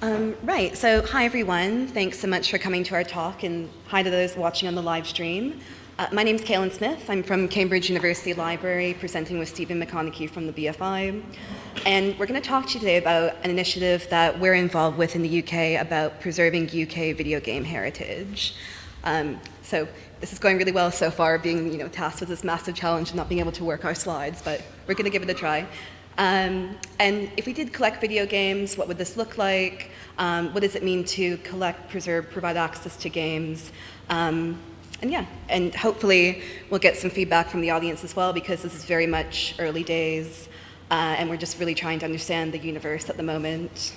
Um, right, so hi everyone. Thanks so much for coming to our talk and hi to those watching on the live stream. Uh, my name is Caylin Smith. I'm from Cambridge University Library, presenting with Stephen McConnachie from the BFI. And we're going to talk to you today about an initiative that we're involved with in the UK about preserving UK video game heritage. Um, so this is going really well so far, being you know, tasked with this massive challenge of not being able to work our slides, but we're going to give it a try. Um, and if we did collect video games, what would this look like? Um, what does it mean to collect, preserve, provide access to games? Um, and yeah, and hopefully we'll get some feedback from the audience as well because this is very much early days uh, and we're just really trying to understand the universe at the moment.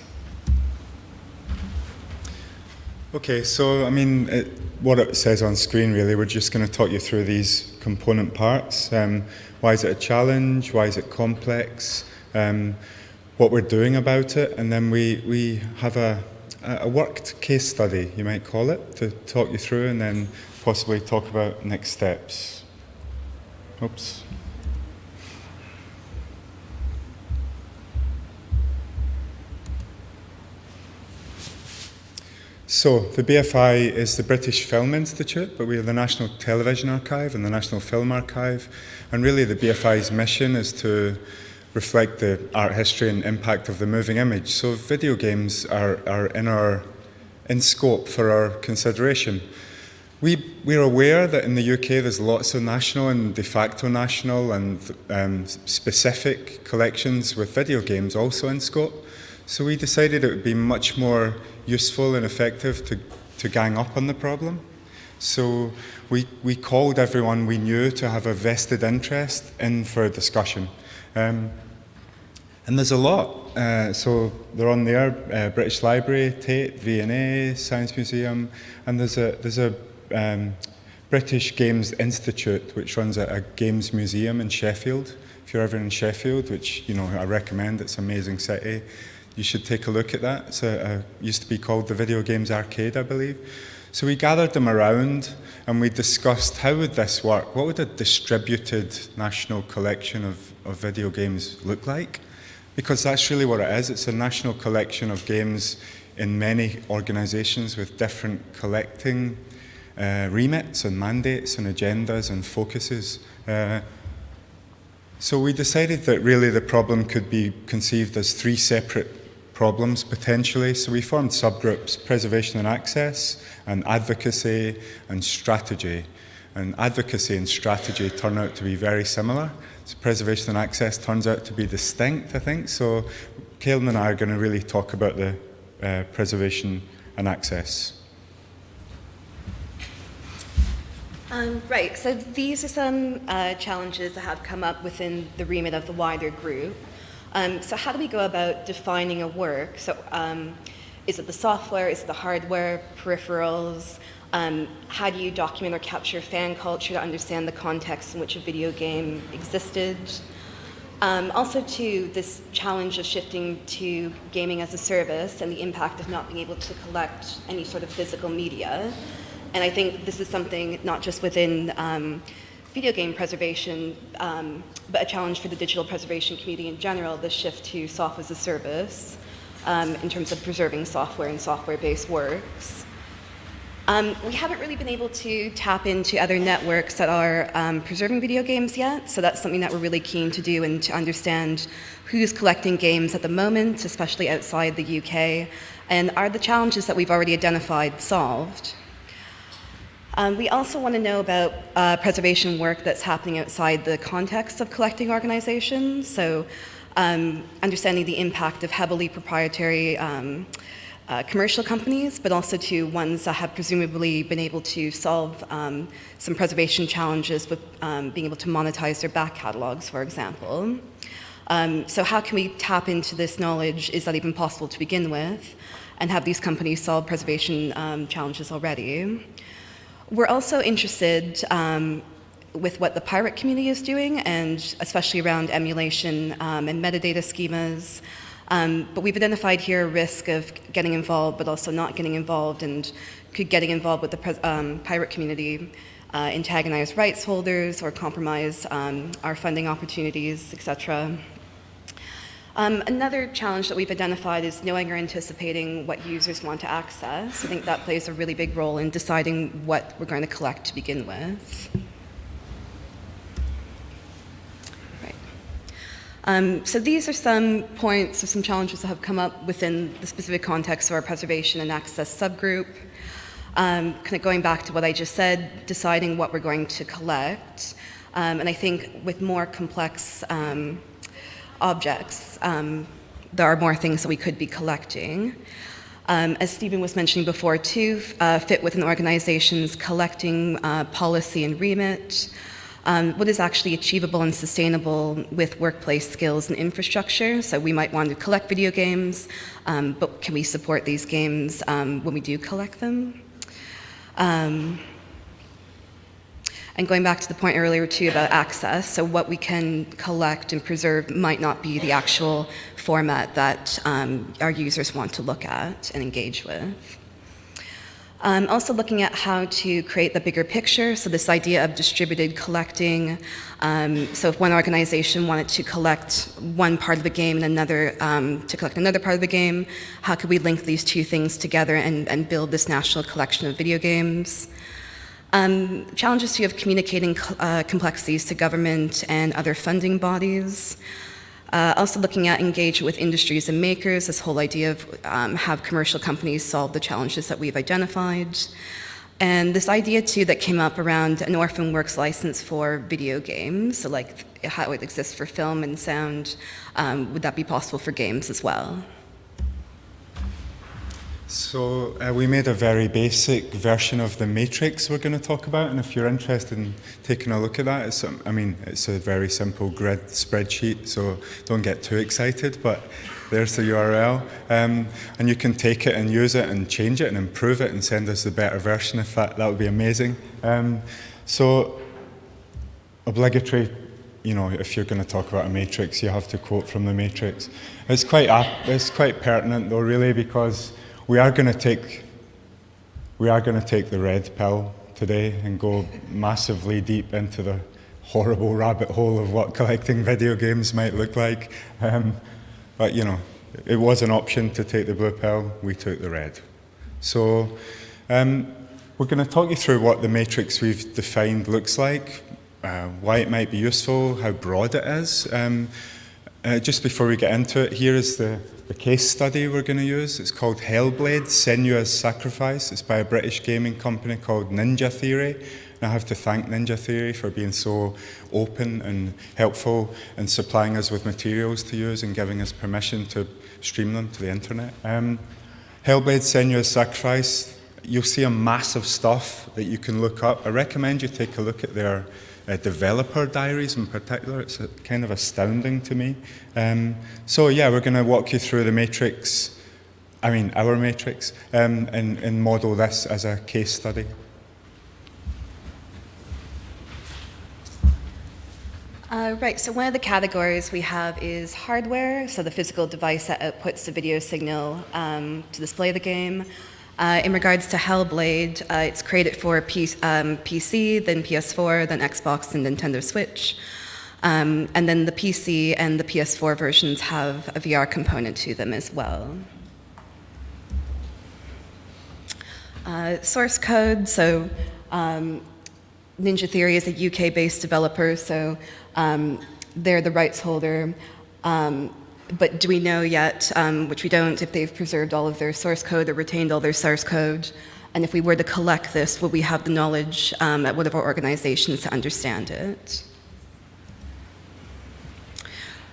Okay, so I mean, it, what it says on screen really, we're just going to talk you through these component parts. Um, why is it a challenge? Why is it complex? Um, what we're doing about it, and then we, we have a, a worked case study, you might call it, to talk you through, and then possibly talk about next steps. Oops. So, the BFI is the British Film Institute, but we are the National Television Archive and the National Film Archive. And really, the BFI's mission is to reflect the art history and impact of the moving image. So, video games are, are in, our, in scope for our consideration. We, we're aware that in the UK there's lots of national and de facto national and um, specific collections with video games also in scope. So we decided it would be much more useful and effective to, to gang up on the problem. So we, we called everyone we knew to have a vested interest in for a discussion. Um, and there's a lot. Uh, so they're on there, uh, British Library, Tate, V&A, Science Museum, and there's a, there's a um, British Games Institute, which runs a, a, games museum in Sheffield. If you're ever in Sheffield, which you know I recommend, it's an amazing city, you should take a look at that. It's a, used to be called the Video Games Arcade, I believe. So we gathered them around and we discussed how would this work? What would a distributed national collection of, of video games look like? Because that's really what it is. It's a national collection of games in many organisations with different collecting uh, remits and mandates and agendas and focuses. Uh, so we decided that really the problem could be conceived as three separate problems potentially. So we formed subgroups, preservation and access, and advocacy and strategy. And advocacy and strategy turn out to be very similar. So preservation and access turns out to be distinct, I think. So Caylin and I are going to really talk about the uh, preservation and access. Um, right, so these are some uh, challenges that have come up within the remit of the wider group. Um, so how do we go about defining a work? So um, is it the software, is it the hardware, peripherals? Um, how do you document or capture fan culture to understand the context in which a video game existed? Um, also to this challenge of shifting to gaming as a service and the impact of not being able to collect any sort of physical media. And I think this is something not just within um, video game preservation, um, but a challenge for the digital preservation community in general, the shift to software as a service um, in terms of preserving software and software-based works. Um, we haven't really been able to tap into other networks that are um, preserving video games yet, so that's something that we're really keen to do and to understand who's collecting games at the moment, especially outside the UK, and are the challenges that we've already identified solved. Um, we also want to know about uh, preservation work that's happening outside the context of collecting organizations. So um, understanding the impact of heavily proprietary um, uh, commercial companies, but also to ones that have presumably been able to solve um, some preservation challenges with um, being able to monetize their back catalogs, for example. Um, so how can we tap into this knowledge? Is that even possible to begin with? And have these companies solved preservation challenges already? We're also interested um, with what the pirate community is doing, and especially around emulation um, and metadata schemas. Um, but we've identified here a risk of getting involved, but also not getting involved, and could getting involved with the um, pirate community uh, antagonize rights holders or compromise um, our funding opportunities, etc. Um, another challenge that we've identified is knowing or anticipating what users want to access. I think that plays a really big role in deciding what we're going to collect to begin with. Um, so these are some points or some challenges that have come up within the specific context of our preservation and access subgroup. Um, kind of going back to what I just said, deciding what we're going to collect. Um, and I think with more complex um, objects, um, there are more things that we could be collecting. Um, as Stephen was mentioning before, too, uh, fit within the organizations collecting uh, policy and remit, um, what is actually achievable and sustainable with workplace skills and infrastructure. So we might want to collect video games, um, but can we support these games um, when we do collect them? Um, and going back to the point earlier too about access, so what we can collect and preserve might not be the actual format that um, our users want to look at and engage with. Um, also looking at how to create the bigger picture, so this idea of distributed collecting. Um, so if one organization wanted to collect one part of the game and another um, to collect another part of the game, how could we link these two things together and, and build this national collection of video games? Um, challenges to of communicating uh, complexities to government and other funding bodies. Uh, also looking at engage with industries and makers, this whole idea of um, have commercial companies solve the challenges that we've identified. And this idea too that came up around an orphan works license for video games, so like how it exists for film and sound, um, would that be possible for games as well? So uh, we made a very basic version of the matrix we're going to talk about, and if you're interested in taking a look at that, it's, um, I mean, it's a very simple grid spreadsheet, so don't get too excited, but there's the URL. Um, and you can take it and use it and change it and improve it and send us the better version if that, that would be amazing. Um, so obligatory you know, if you're going to talk about a matrix, you have to quote from the matrix. It's quite, it's quite pertinent though, really, because we are going to take we are going to take the red pill today and go massively deep into the horrible rabbit hole of what collecting video games might look like. Um, but you know, it was an option to take the blue pill. We took the red. So um, we're going to talk you through what the matrix we've defined looks like, uh, why it might be useful, how broad it is. Um, uh, just before we get into it, here is the, the case study we're going to use. It's called Hellblade, Senua's Sacrifice. It's by a British gaming company called Ninja Theory. And I have to thank Ninja Theory for being so open and helpful and supplying us with materials to use and giving us permission to stream them to the internet. Um, Hellblade, Senua's Sacrifice, you'll see a massive stuff that you can look up. I recommend you take a look at their uh, developer diaries in particular. It's uh, kind of astounding to me. Um, so yeah, we're going to walk you through the matrix, I mean our matrix, um, and, and model this as a case study. Uh, right, so one of the categories we have is hardware, so the physical device that outputs the video signal um, to display the game. Uh, in regards to Hellblade, uh, it's created for PC, um, PC, then PS4, then Xbox, and Nintendo Switch. Um, and then the PC and the PS4 versions have a VR component to them as well. Uh, source code, so um, Ninja Theory is a UK-based developer, so um, they're the rights holder. Um, but do we know yet, um, which we don't, if they've preserved all of their source code or retained all their source code? And if we were to collect this, would we have the knowledge um, at one of our organizations to understand it?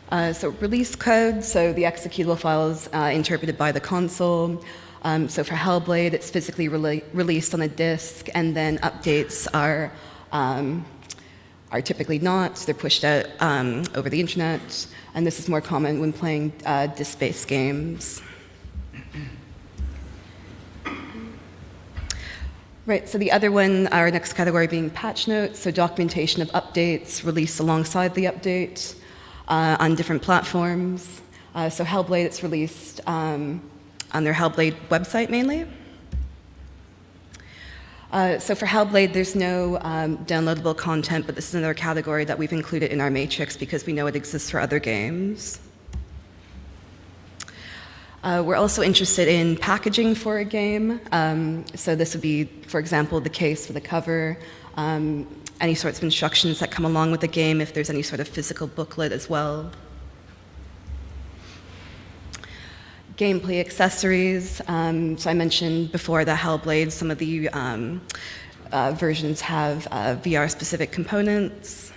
Uh, so release code, so the executable files uh, interpreted by the console. Um, so for Hellblade, it's physically re released on a disk, and then updates are um, are typically not. They're pushed out um, over the internet and this is more common when playing uh, disk-based games. Right, so the other one, our next category being patch notes, so documentation of updates released alongside the update uh, on different platforms. Uh, so Hellblade, it's released um, on their Hellblade website mainly. Uh, so for Hellblade, there's no um, downloadable content, but this is another category that we've included in our matrix because we know it exists for other games. Uh, we're also interested in packaging for a game. Um, so this would be, for example, the case for the cover, um, any sorts of instructions that come along with the game, if there's any sort of physical booklet as well. Gameplay accessories. Um, so I mentioned before that Hellblade, some of the um, uh, versions have uh, VR-specific components.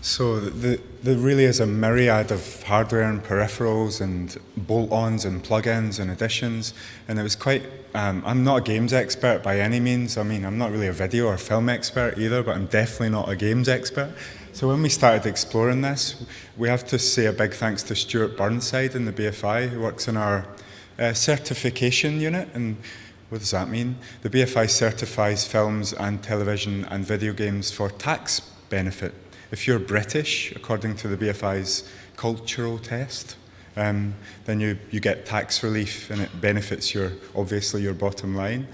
So the, there really is a myriad of hardware and peripherals and bolt-ons and plug-ins and additions, and it was quite. Um, I'm not a games expert by any means. I mean, I'm not really a video or film expert either, but I'm definitely not a games expert. So when we started exploring this, we have to say a big thanks to Stuart Burnside in the BFI, who works in our uh, certification unit, and what does that mean? The BFI certifies films and television and video games for tax benefit if you're British, according to the BFI's cultural test, um, then you, you get tax relief and it benefits your, obviously your bottom line.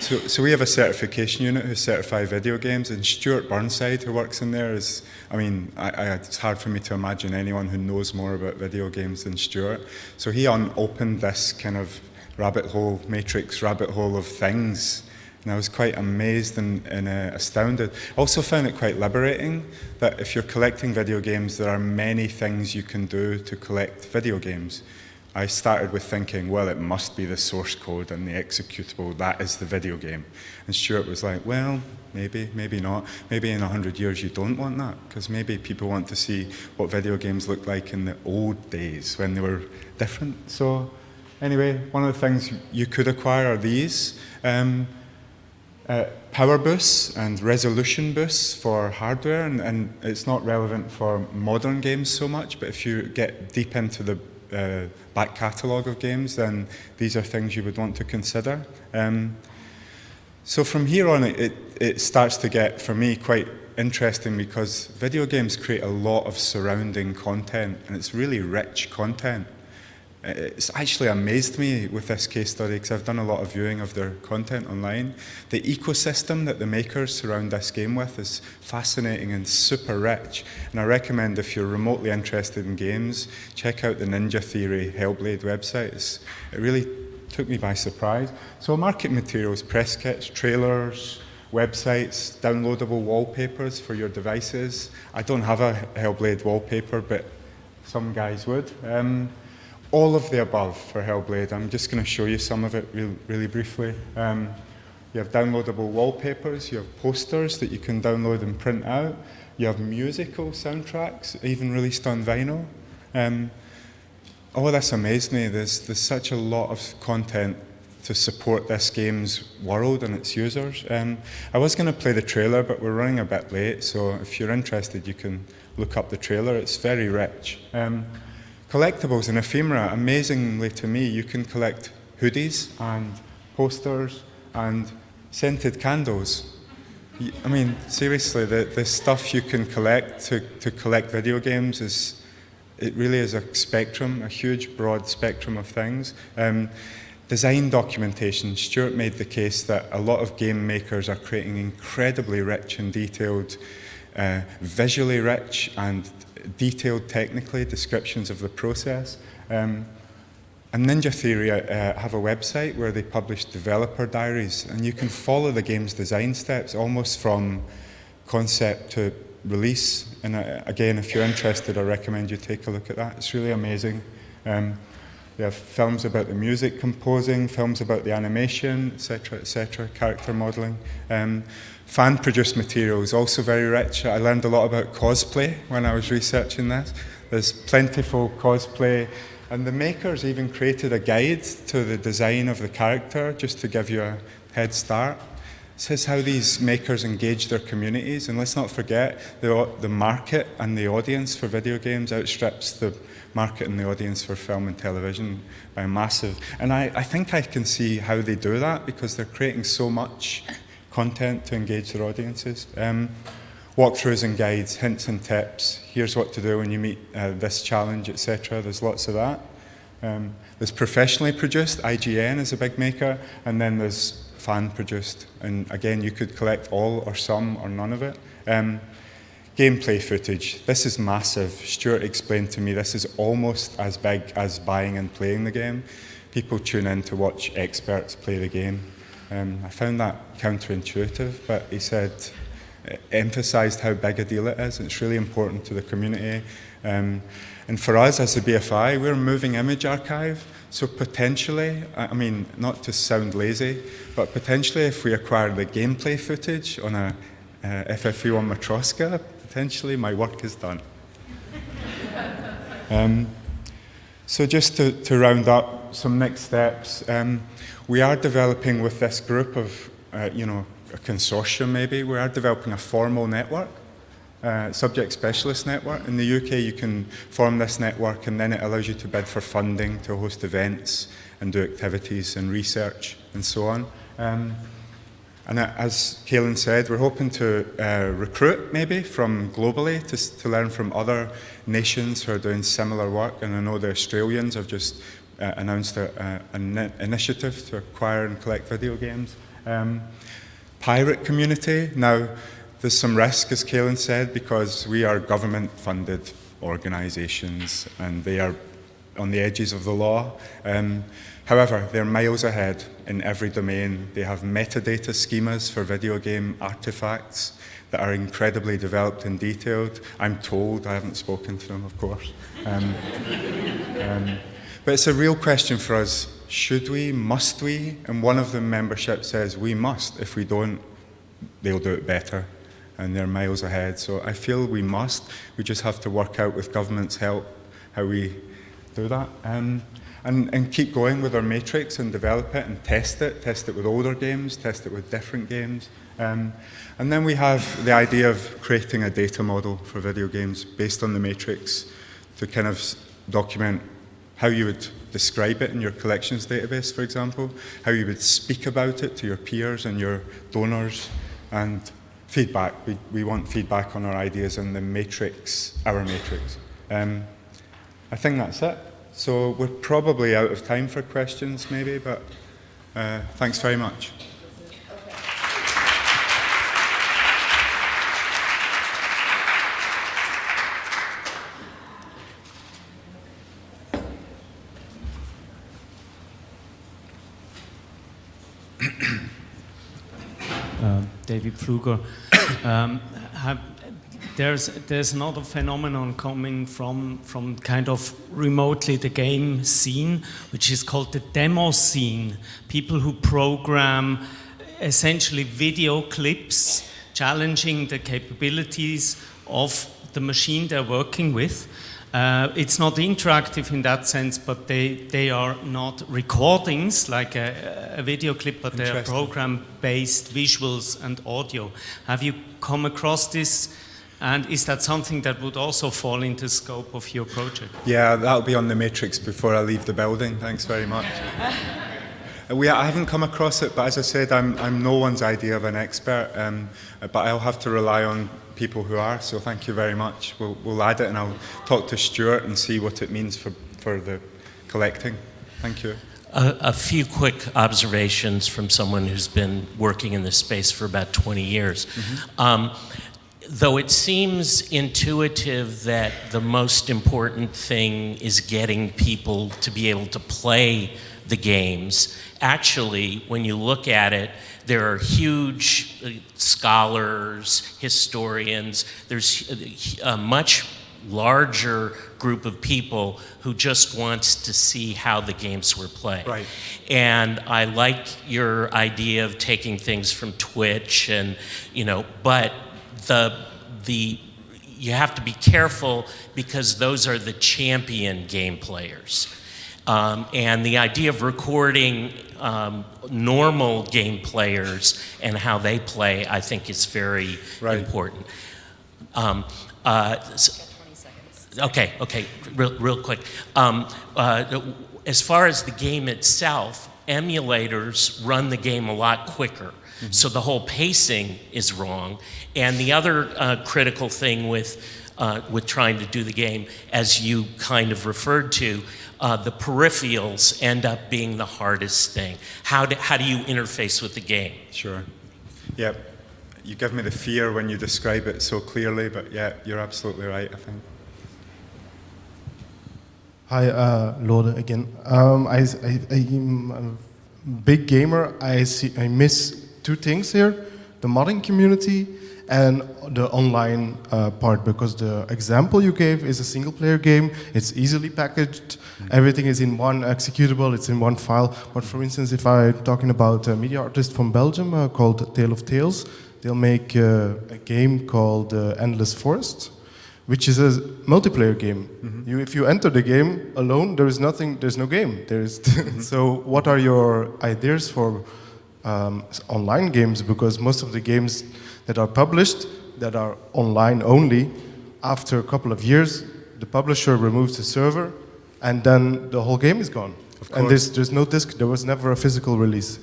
So, so we have a certification unit who certify video games, and Stuart Burnside, who works in there, is, I mean, I, I, it's hard for me to imagine anyone who knows more about video games than Stuart. So he unopened this kind of rabbit hole, matrix rabbit hole of things and I was quite amazed and, and uh, astounded. Also found it quite liberating that if you're collecting video games, there are many things you can do to collect video games. I started with thinking, well, it must be the source code and the executable, that is the video game. And Stuart was like, well, maybe, maybe not. Maybe in 100 years you don't want that, because maybe people want to see what video games looked like in the old days when they were different. So anyway, one of the things you could acquire are these. Um, uh, power boosts and resolution boosts for hardware, and, and, it's not relevant for modern games so much, but if you get deep into the uh, back catalogue of games, then these are things you would want to consider. Um, so from here on, it, it starts to get, for me, quite interesting because video games create a lot of surrounding content and it's really rich content. It's actually amazed me with this case study because I've done a lot of viewing of their content online. The ecosystem that the makers surround this game with is fascinating and super rich. And I recommend if you're remotely interested in games, check out the Ninja Theory Hellblade website. It's, it really took me by surprise. So market materials, press kits, trailers, websites, downloadable wallpapers for your devices. I don't have a Hellblade wallpaper, but some guys would. Um, all of the above for Hellblade. I'm just going to show you some of it real, really briefly. Um, you have downloadable wallpapers, you have posters that you can download and print out, you have musical soundtracks, even released on vinyl. Um, oh, that's amazed me. There's, there's such a lot of content to support this game's world and its users. Um, I was going to play the trailer, but we're running a bit late, so if you're interested, you can look up the trailer. It's very rich. Um, Collectibles and ephemera, amazingly to me, you can collect hoodies and posters and scented candles. I mean, seriously, the, the stuff you can collect to, to collect video games is, it really is a spectrum, a huge broad spectrum of things. Um, design documentation, Stuart made the case that a lot of game makers are creating incredibly rich and detailed, uh, visually rich and detailed technically descriptions of the process. Um, and Ninja Theory uh, have a website where they publish developer diaries, and you can follow the game's design steps almost from concept to release. And uh, again, if you're interested, I recommend you take a look at that. It's really amazing. Um, they have films about the music composing, films about the animation, etc., etc., character modeling. Um, Fan-produced material is also very rich. I learned a lot about cosplay when I was researching this. There's plentiful cosplay, and the makers even created a guide to the design of the character just to give you a head start. This is how these makers engage their communities, and let's not forget the, the market and the audience for video games outstrips the market and the audience for film and television by massive. And I, I think I can see how they do that because they're creating so much content to engage their audiences. Um, walkthroughs and guides, hints and tips. Here's what to do when you meet uh, this challenge, etc. There's lots of that. Um, there's professionally produced, IGN is a big maker, and then there's fan produced. And again, you could collect all or some or none of it. Um, gameplay footage. This is massive. Stuart explained to me this is almost as big as buying and playing the game. People tune in to watch experts play the game. Um, I found that counterintuitive, but he said, emphasised how big a deal it is. It's really important to the community. Um, and for us as the BFI, we're a moving image archive. So potentially, I mean, not to sound lazy, but potentially if we acquire the gameplay footage on a uh, FFV1 Matroska, potentially my work is done. um, so just to, to, round up some next steps, um, we are developing with this group of, uh, you know, a consortium maybe, we are developing a formal network, uh, subject specialist network. In the UK you can form this network and then it allows you to bid for funding to host events and do activities and research and so on. Um, and as Caylin said, we're hoping to uh, recruit maybe from globally to, to, learn from other nations who are doing similar work. And I know the Australians have just uh, announced a, an initiative to acquire and collect video games. Um, pirate community, now there's some risk, as Caylin said, because we are government-funded organisations and they are on the edges of the law. Um, However, they're miles ahead in every domain. They have metadata schemas for video game artifacts that are incredibly developed and detailed. I'm told, I haven't spoken to them, of course. Um, um, but it's a real question for us. Should we? Must we? And one of the membership says we must. If we don't, they'll do it better. And they're miles ahead. So I feel we must. We just have to work out with government's help how we do that. Um, and, and keep going with our matrix and develop it and test it, test it with older games, test it with different games. Um, and then we have the idea of creating a data model for video games based on the matrix to kind of document how you would describe it in your collections database, for example, how you would speak about it to your peers and your donors, and feedback. We, we want feedback on our ideas and the matrix, our matrix. Um, I think that's it. So we're probably out of time for questions maybe, but uh, thanks very much. uh, David Pfluger. Um, have, there's there's another phenomenon coming from from kind of remotely the game scene, which is called the demo scene. People who program essentially video clips challenging the capabilities of the machine they're working with. Uh, it's not interactive in that sense, but they, they are not recordings like a, a video clip, but they are program-based visuals and audio. Have you come across this and is that something that would also fall into the scope of your project? Yeah, that'll be on the matrix before I leave the building. Thanks very much. we, I haven't come across it, but as I said, I'm, I'm no one's idea of an expert, um, but I'll have to rely on people who are, so thank you very much. We'll, we'll add it and I'll talk to Stuart and see what it means for, for the collecting. Thank you. A, a, few quick observations from someone who's been working in this space for about 20 years. Mm -hmm. um, though it seems intuitive that the most important thing is getting people to be able to play the games, actually, when you look at it, there are huge uh, scholars, historians, there's a much larger group of people who just wants to see how the games were played. Right. And I like your idea of taking things from Twitch and, you know, but the, the, you have to be careful because those are the champion game players. Um, and the idea of recording um, normal game players and how they play, I think is very right. important. Um, uh, so, okay, okay, real, real quick. Um, uh, as far as the game itself, emulators run the game a lot quicker. -hmm. So the whole pacing is wrong. And the other uh, critical thing with, uh, with trying to do the game, as you kind of referred to, uh, the peripherals end up being the hardest thing. How do, how do you interface with the game? Sure. Yep. you give me the fear when you describe it so clearly, but yeah, you're absolutely right, I think. Hi, uh, Lode again. Um, I, I, I'm a big gamer. I see. I miss two things here: the modding community and the online uh, part. Because the example you gave is a single-player game. It's easily packaged. Everything is in one executable. It's in one file. But for instance, if I'm talking about a media artist from Belgium uh, called Tale of Tales, they'll make uh, a game called uh, Endless Forest which is a multiplayer game. You, if you enter the game alone, there is nothing. There's no game. There is. so, what are your ideas for um, online games? Because most of the games that are published that are online only, after a couple of years, the publisher removes the server, and then the whole game is gone. Of And there's, there's no disc. There was never a physical release.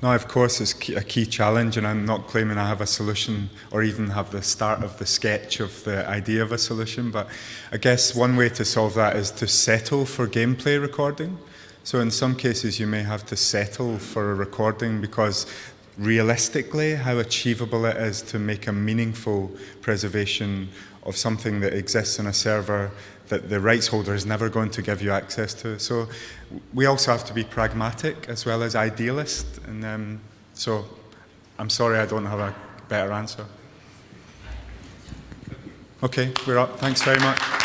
No, of course, it's a key challenge, and I'm not claiming I have a solution or even have the start of the sketch of the idea of a solution. But I guess one way to solve that is to settle for gameplay recording. So, in some cases, you may have to settle for a recording because realistically, how achievable it is to make a meaningful preservation of something that exists on a server that the rights holder is never going to give you access to. So we also have to be pragmatic as well as idealist. And um, so I'm sorry I don't have a better answer. Okay, we're up. Thanks very much.